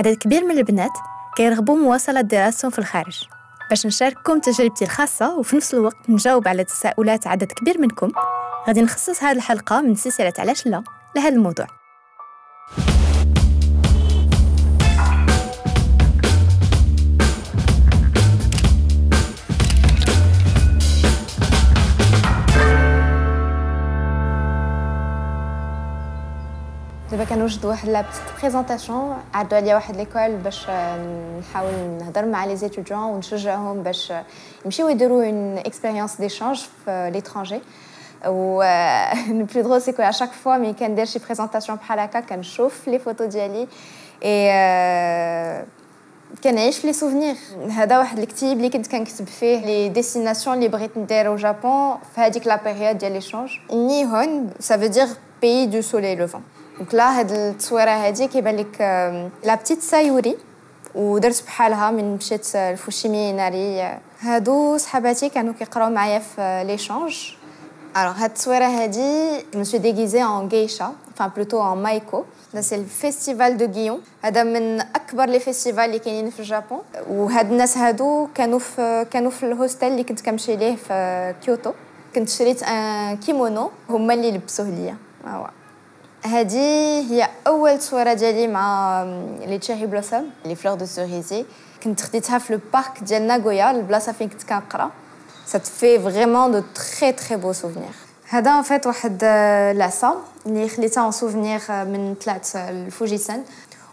عدد كبير من البنات كيرغبوا مواصلة دراستهم في الخارج. باش نشارككم تجربتي الخاصة وفي نفس الوقت نجاوب على تساؤلات عدد كبير منكم غادي نخصص هذه الحلقة من سلسلة علاش لا لهذا الموضوع. دابا كنوجد واحد la petite présentation عرضوا عليا واحد l'école باش نحاول نهضر مع les étudiants ونشجعهم باش يمشيو يديروا une expérience d'échange في l'étranger et le plus drôle c'est que à chaque fois ملي كندير شي présentation بحال هكا كنشوف les photos ديالي اي كنعيش في les souvenirs هذا واحد الكتيب اللي كنت كنكتب فيه les destinations اللي بغيت ندير au Japon في هذيك la période ديال l'échange Nihon ça veut dire pays du soleil levant donc là هاد التصويرة هادي كيبان لك la petite Sayuri ودرت بحالها ملي مشيت ل Fushimi Inari. هادو صحاباتي كانوا كيقراو معايا في l'échange alors هاد التصويرة هادي je suis déguisée en geisha enfin plutôt en maiko. c'est le festival de Gion هذا من اكبر les festivals اللي كاينين في ال Japon وهاد الناس هادو كانوا في كانوا في ال hostel اللي كنت كنمشي ليه في كيوتو كنت شريت ان كيمونو هما اللي لبسوه ليا هذه هي اول تصويره ديالي مع لي تشيري بلوسوم لي فلور دو سوريزي كنت خديتها في لو بارك ديال ناغويا البلاصه فين كنت كنقرا ça te fait vraiment de très très beaux souvenirs هذا ان فيت واحد لعصا اللي خليتها ان سوفنير من طلعت الفوجيسان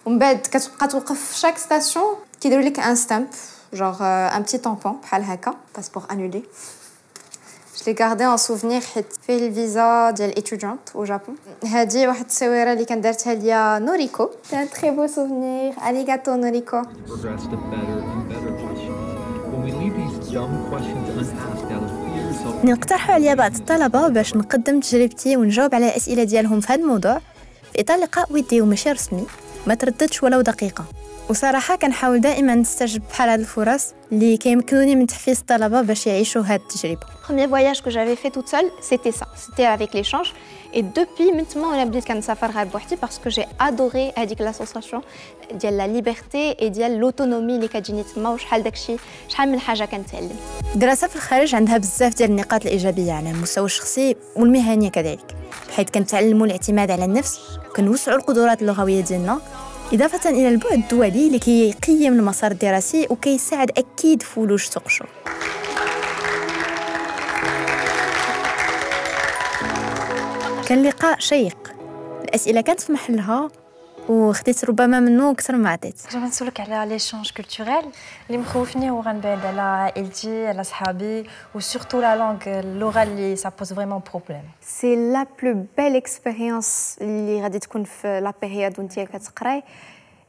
ومن بعد كتبقى توقف في شاك ستاسيون كيديروا لك ان ستامب جوغ ان بتي طامبون بحال هكا باسبور انولي Je l'ai gardé en souvenir حيت فيه الفيزا ديال étudiante au Japon هذه واحد التصويره اللي كان دارتها ليا نوريكو c'est un très beau souvenir. Arigato fear نقترحوا عليا بعض الطلبة باش نقدم تجربتي ونجاوب على الأسئلة ديالهم في هذا الموضوع. في إطار لقاء ودي وماشي رسمي. ما ترددش ولو دقيقة وصراحة كنحاول دائما نستجب بحال هاد الفرص اللي كيمكنوني من تحفيز الطلبة باش يعيشوا هاد التجربة. Premier voyage que j'avais fait toute seule, c'était ça, c'était avec l'échange. Et depuis maintenant, أنا بديت كنسافر غير بوحدي parce que j'ai adoré هذيك la sensation ديال la liberté et ديال l'autonomie اللي كتجيني تما وشحال داكشي شحال من حاجة كنتعلم. الدراسه في الخارج عندها بزاف ديال النقاط الإيجابية على المستوى الشخصي والمهني كذلك حيث كنتعلموا الاعتماد على النفس وكنوسعوا القدرات اللغوية ديالنا إضافة إلى البعد الدولي اللي كيقيم المسار الدراسي وكيساعد أكيد في ولوج كان لقاء شيق. الأسئلة كانت في محلها. وخديت ربما منه أكثر ما عطيت جيت نسولك على l'échange culturel اللي مخوفني هو غنبعد على عائلتي على صحابي و surtout la langue اللغة اللي ça pose vraiment problème c'est la plus belle expérience اللي غادي تكون في la période وانت كتقراي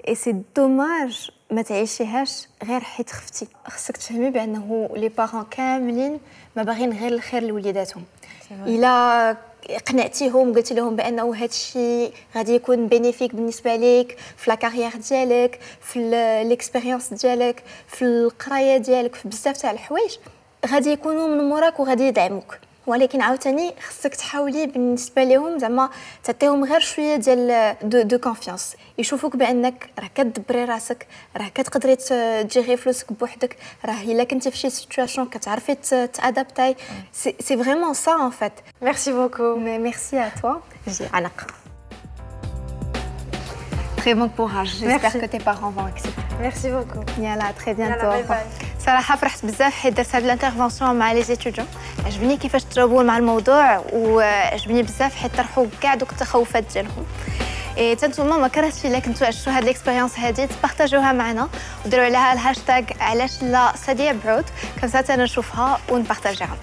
et c'est dommage ما تعيشيهاش غير حيت خفتي خصك تفهمي بانه les parents كاملين ما باغيين غير الخير لوليداتهم الا قنعتيهم قلتي لهم بأنه هذا الشيء غادي يكون bénéfique بالنسبة ليك في la carrière ديالك في l'expérience ديالك في القراية ديالك في بزاف تاع الحوايج. غادي يكونوا من موراك وغادي يدعموك. ولكن عاوتاني خصك تحاولي بالنسبه لهم زعما تعطيهم غير شويه ديال دو, دو كونفيونس يشوفوك بانك راه كتدبري راسك راه كتقدري تجيري فلوسك بوحدك راه الا كنتي في شي سيتوياسيون كتعرفي تادابتاي سي فريمون سا ان فيت ميرسي بوكو ميرسي ا توا جي عنق Très bon courage. J'espère que tes parents vont accepter. Merci beaucoup. Yalla, très bientôt. Yalla, bye bye. صراحة فرحت بزاف حيت درت هاد l'intervention مع les étudiants عجبني كيفاش تجاوبوا مع الموضوع وعجبني بزاف حيت طرحوا كاع دوك التخوفات ديالهم. et حتى نتوما ما كرهتش إلا كنتو عشتوا هاد l'expérience هادي تبارطاجوها معنا وديروا عليها الهاشتاغ علاش لا سديع بعود كنسات أنا نشوفها ونبارطاجيها.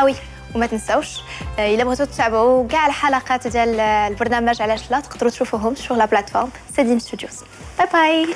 oui وما تنساوش إلا بغيتو تتابعوا كاع الحلقات ديال البرنامج علاش لا تقدروا تشوفوهم sur la plateforme سديم ستوديوز باي باي